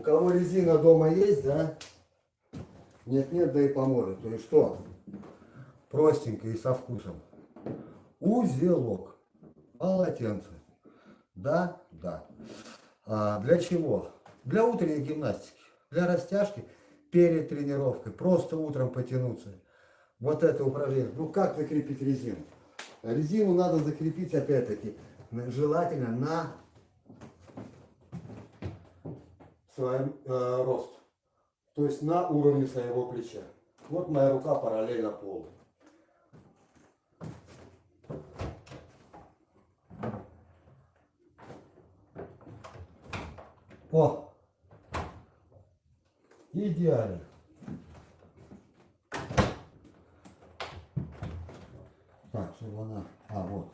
У кого резина дома есть, да? Нет-нет, да и поможет. То есть что? Простенько и со вкусом. Узелок. Полотенце. Да? Да. А для чего? Для утренней гимнастики. Для растяжки перед тренировкой. Просто утром потянуться. Вот это упражнение. Ну как закрепить резину? Резину надо закрепить опять-таки желательно на свой э, рост. То есть на уровне своего плеча. Вот моя рука параллельно полу. О! Идеально. Так, чтобы она... А, вот.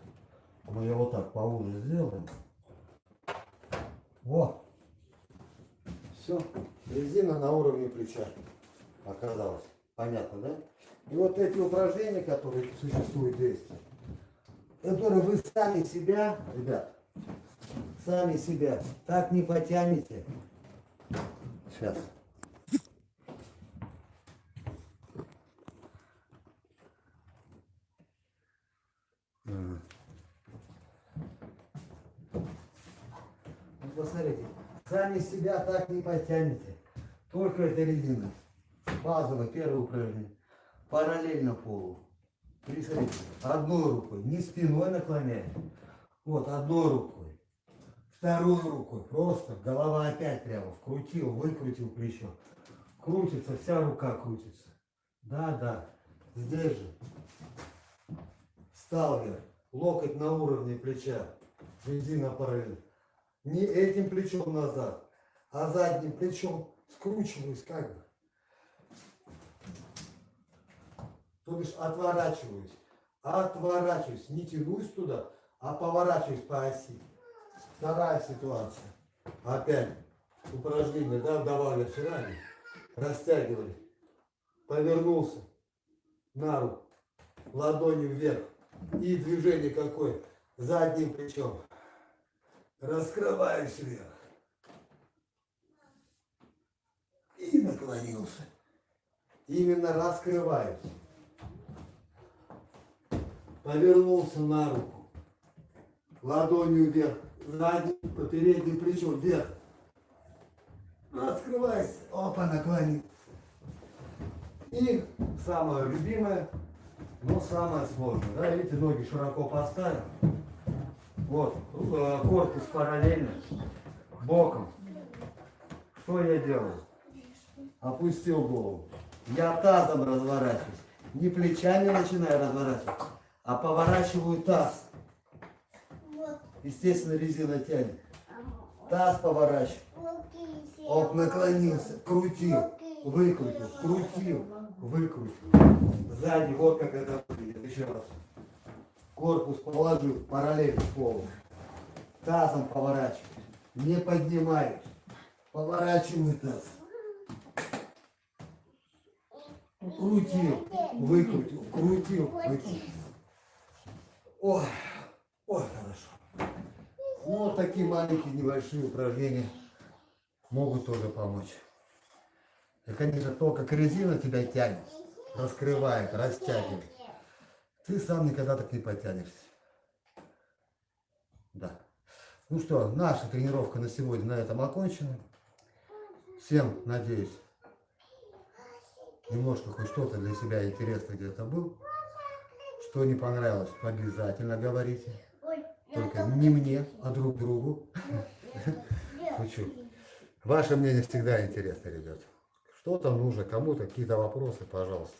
Мы ее вот так поуже сделаем. Во! Все. Резина на уровне плеча оказалась. Понятно, да? И вот эти упражнения, которые существуют здесь, которые вы сами себя, ребят, сами себя так не потянете. Сейчас. Посмотрите, сами себя так не потянете. Только это резина. Базовое первое упражнение. Параллельно полу. Присмотрите, одной рукой, не спиной наклоняем. Вот, одной рукой. Второй рукой. Просто голова опять прямо вкрутил, выкрутил плечо. Крутится, вся рука крутится. Да, да. Здесь же. Встал вверх. Локоть на уровне плеча. Резина параллельно. Не этим плечом назад, а задним плечом скручиваюсь как бы. То бишь отворачиваюсь. Отворачиваюсь. Не тянусь туда, а поворачиваюсь по оси. Вторая ситуация. Опять упражнение, да, давали вчера. Растягивали. Повернулся на руку. Ладонью вверх. И движение какое? Задним плечом. Раскрываюсь вверх. И наклонился. Именно раскрываюсь. Повернулся на руку. Ладонью вверх. Задним, передним плечом вверх. Раскрывайся. Опа, наклонил. И самое любимое, но самое сложное. Да, видите, ноги широко поставил. Вот, э, корпус параллельно, боком. Что я делаю? Опустил голову. Я тазом разворачиваюсь. Не плечами начинаю разворачивать, а поворачиваю таз. Естественно, резина тянет. Таз поворачиваю. Оп, наклонился, крутил, выкрутил, крутил, выкрутил. Сзади, вот как это выглядит. Еще раз. Корпус положил параллельно полу. Тазом поворачиваю. Не поднимаюсь. Поворачиваю таз. Крутил, выкрутил, крутил, выкрутил. Ой, ой, хорошо. Ну, вот такие маленькие небольшие упражнения могут тоже помочь. И, конечно, то, как резина тебя тянет, раскрывает, растягивает. Ты сам никогда так не потянешься. Да. Ну что, наша тренировка на сегодня на этом окончена. Всем, надеюсь, немножко хоть что-то для себя интересно где-то был. Что не понравилось, обязательно говорите. Только не мне, а друг другу. Шучу. Ваше мнение всегда интересно, ребят. Что-то нужно, кому-то какие-то вопросы, пожалуйста.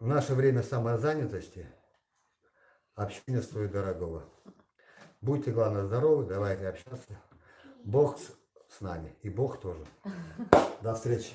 В наше время самозанятости общение стоит дорогого. Будьте, главное, здоровы, давайте общаться. Бог с, нами, и Бог тоже. До встречи.